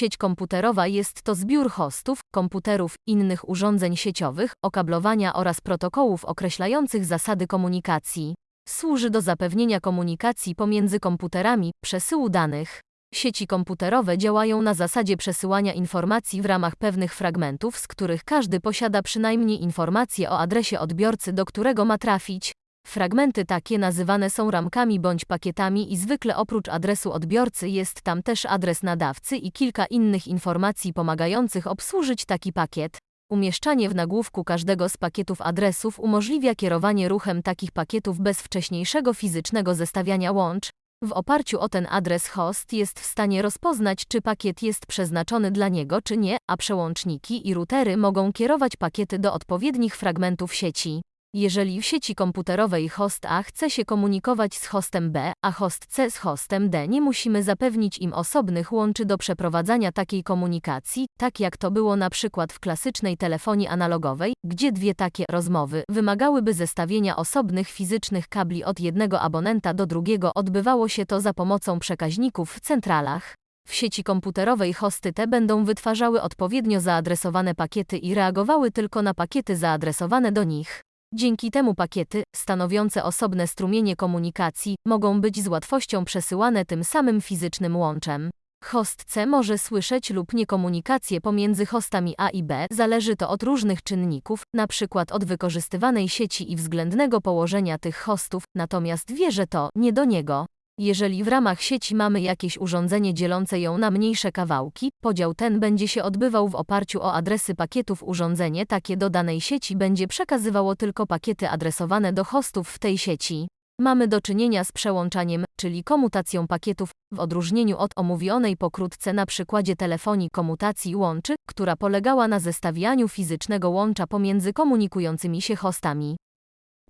Sieć komputerowa jest to zbiór hostów, komputerów, innych urządzeń sieciowych, okablowania oraz protokołów określających zasady komunikacji. Służy do zapewnienia komunikacji pomiędzy komputerami, przesyłu danych. Sieci komputerowe działają na zasadzie przesyłania informacji w ramach pewnych fragmentów, z których każdy posiada przynajmniej informację o adresie odbiorcy, do którego ma trafić. Fragmenty takie nazywane są ramkami bądź pakietami i zwykle oprócz adresu odbiorcy jest tam też adres nadawcy i kilka innych informacji pomagających obsłużyć taki pakiet. Umieszczanie w nagłówku każdego z pakietów adresów umożliwia kierowanie ruchem takich pakietów bez wcześniejszego fizycznego zestawiania łącz. W oparciu o ten adres host jest w stanie rozpoznać, czy pakiet jest przeznaczony dla niego, czy nie, a przełączniki i routery mogą kierować pakiety do odpowiednich fragmentów sieci. Jeżeli w sieci komputerowej host A chce się komunikować z hostem B, a host C z hostem D, nie musimy zapewnić im osobnych łączy do przeprowadzania takiej komunikacji, tak jak to było na przykład w klasycznej telefonii analogowej, gdzie dwie takie rozmowy wymagałyby zestawienia osobnych fizycznych kabli od jednego abonenta do drugiego. Odbywało się to za pomocą przekaźników w centralach. W sieci komputerowej hosty te będą wytwarzały odpowiednio zaadresowane pakiety i reagowały tylko na pakiety zaadresowane do nich. Dzięki temu pakiety, stanowiące osobne strumienie komunikacji, mogą być z łatwością przesyłane tym samym fizycznym łączem. Host C może słyszeć lub nie komunikację pomiędzy hostami A i B, zależy to od różnych czynników, np. od wykorzystywanej sieci i względnego położenia tych hostów, natomiast wie, że to nie do niego. Jeżeli w ramach sieci mamy jakieś urządzenie dzielące ją na mniejsze kawałki, podział ten będzie się odbywał w oparciu o adresy pakietów. Urządzenie takie do danej sieci będzie przekazywało tylko pakiety adresowane do hostów w tej sieci. Mamy do czynienia z przełączaniem, czyli komutacją pakietów, w odróżnieniu od omówionej pokrótce na przykładzie telefonii komutacji łączy, która polegała na zestawianiu fizycznego łącza pomiędzy komunikującymi się hostami.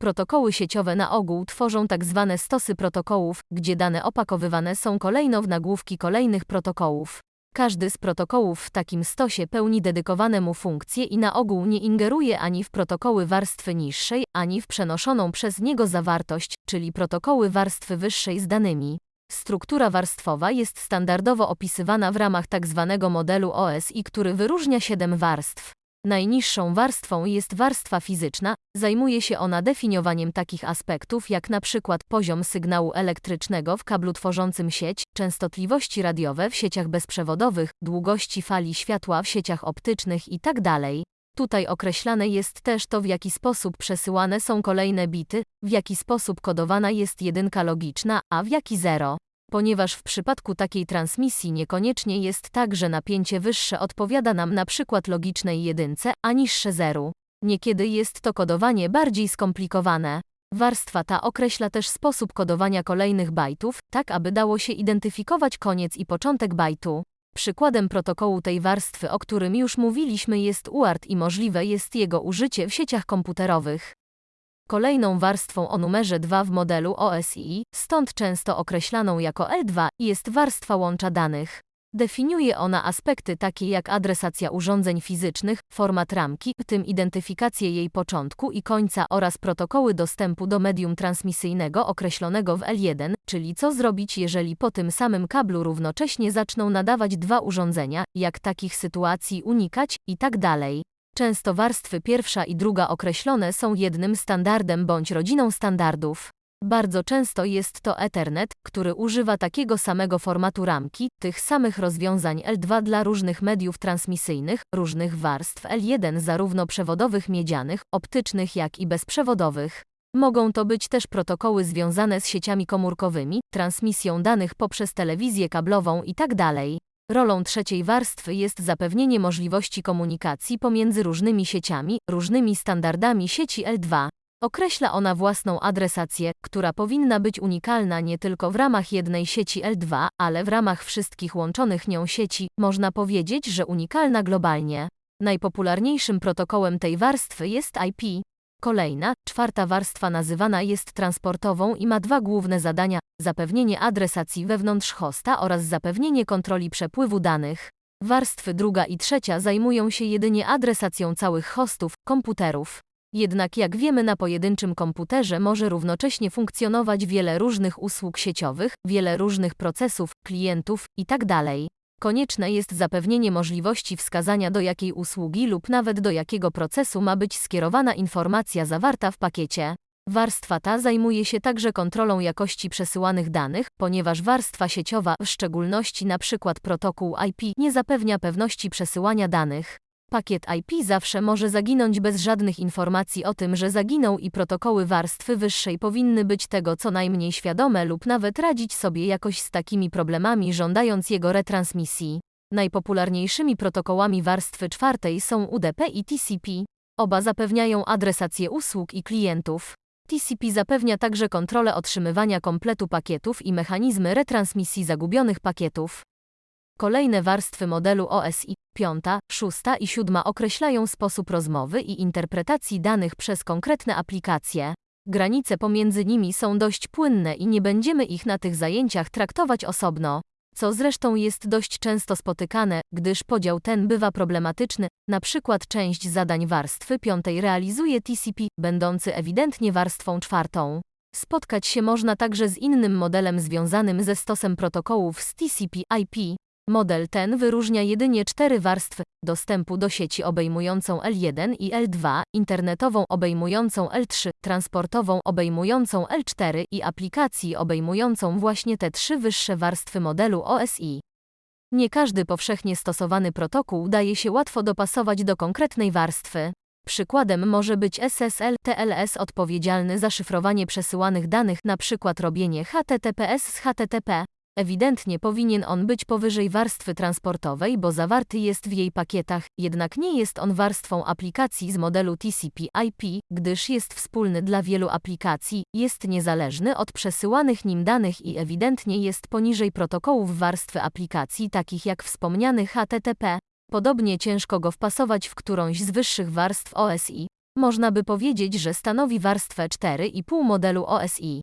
Protokoły sieciowe na ogół tworzą tak zwane stosy protokołów, gdzie dane opakowywane są kolejno w nagłówki kolejnych protokołów. Każdy z protokołów w takim stosie pełni dedykowane mu funkcje i na ogół nie ingeruje ani w protokoły warstwy niższej, ani w przenoszoną przez niego zawartość, czyli protokoły warstwy wyższej z danymi. Struktura warstwowa jest standardowo opisywana w ramach tzw. Tak modelu OSI, który wyróżnia siedem warstw. Najniższą warstwą jest warstwa fizyczna, zajmuje się ona definiowaniem takich aspektów jak przykład poziom sygnału elektrycznego w kablu tworzącym sieć, częstotliwości radiowe w sieciach bezprzewodowych, długości fali światła w sieciach optycznych itd. Tutaj określane jest też to, w jaki sposób przesyłane są kolejne bity, w jaki sposób kodowana jest jedynka logiczna, a w jaki zero ponieważ w przypadku takiej transmisji niekoniecznie jest tak, że napięcie wyższe odpowiada nam na przykład logicznej jedynce, a niższe zeru. Niekiedy jest to kodowanie bardziej skomplikowane. Warstwa ta określa też sposób kodowania kolejnych bajtów, tak aby dało się identyfikować koniec i początek bajtu. Przykładem protokołu tej warstwy, o którym już mówiliśmy, jest UART i możliwe jest jego użycie w sieciach komputerowych. Kolejną warstwą o numerze 2 w modelu OSI, stąd często określaną jako L2, jest warstwa łącza danych. Definiuje ona aspekty takie jak adresacja urządzeń fizycznych, format ramki, w tym identyfikację jej początku i końca oraz protokoły dostępu do medium transmisyjnego określonego w L1, czyli co zrobić jeżeli po tym samym kablu równocześnie zaczną nadawać dwa urządzenia, jak takich sytuacji unikać itd. Tak Często warstwy pierwsza i druga określone są jednym standardem bądź rodziną standardów. Bardzo często jest to Ethernet, który używa takiego samego formatu ramki, tych samych rozwiązań L2 dla różnych mediów transmisyjnych, różnych warstw L1 zarówno przewodowych miedzianych, optycznych jak i bezprzewodowych. Mogą to być też protokoły związane z sieciami komórkowymi, transmisją danych poprzez telewizję kablową itd. Rolą trzeciej warstwy jest zapewnienie możliwości komunikacji pomiędzy różnymi sieciami, różnymi standardami sieci L2. Określa ona własną adresację, która powinna być unikalna nie tylko w ramach jednej sieci L2, ale w ramach wszystkich łączonych nią sieci, można powiedzieć, że unikalna globalnie. Najpopularniejszym protokołem tej warstwy jest IP. Kolejna, czwarta warstwa nazywana jest transportową i ma dwa główne zadania: zapewnienie adresacji wewnątrz hosta oraz zapewnienie kontroli przepływu danych. Warstwy druga i trzecia zajmują się jedynie adresacją całych hostów, komputerów. Jednak jak wiemy na pojedynczym komputerze może równocześnie funkcjonować wiele różnych usług sieciowych, wiele różnych procesów, klientów itd. Konieczne jest zapewnienie możliwości wskazania do jakiej usługi lub nawet do jakiego procesu ma być skierowana informacja zawarta w pakiecie. Warstwa ta zajmuje się także kontrolą jakości przesyłanych danych, ponieważ warstwa sieciowa, w szczególności np. protokół IP, nie zapewnia pewności przesyłania danych. Pakiet IP zawsze może zaginąć bez żadnych informacji o tym, że zaginął i protokoły warstwy wyższej powinny być tego co najmniej świadome lub nawet radzić sobie jakoś z takimi problemami żądając jego retransmisji. Najpopularniejszymi protokołami warstwy czwartej są UDP i TCP. Oba zapewniają adresację usług i klientów. TCP zapewnia także kontrolę otrzymywania kompletu pakietów i mechanizmy retransmisji zagubionych pakietów. Kolejne warstwy modelu OSI, piąta, szósta i siódma określają sposób rozmowy i interpretacji danych przez konkretne aplikacje. Granice pomiędzy nimi są dość płynne i nie będziemy ich na tych zajęciach traktować osobno, co zresztą jest dość często spotykane, gdyż podział ten bywa problematyczny, na przykład część zadań warstwy piątej realizuje TCP, będący ewidentnie warstwą czwartą. Spotkać się można także z innym modelem związanym ze stosem protokołów z TCP/IP. Model ten wyróżnia jedynie cztery warstwy dostępu do sieci obejmującą L1 i L2, internetową obejmującą L3, transportową obejmującą L4 i aplikacji obejmującą właśnie te trzy wyższe warstwy modelu OSI. Nie każdy powszechnie stosowany protokół daje się łatwo dopasować do konkretnej warstwy. Przykładem może być SSL TLS odpowiedzialny za szyfrowanie przesyłanych danych, np. robienie HTTPS z HTTP. Ewidentnie powinien on być powyżej warstwy transportowej, bo zawarty jest w jej pakietach, jednak nie jest on warstwą aplikacji z modelu TCP/IP, gdyż jest wspólny dla wielu aplikacji, jest niezależny od przesyłanych nim danych i ewidentnie jest poniżej protokołów warstwy aplikacji takich jak wspomniany HTTP. Podobnie ciężko go wpasować w którąś z wyższych warstw OSI. Można by powiedzieć, że stanowi warstwę 4,5 modelu OSI.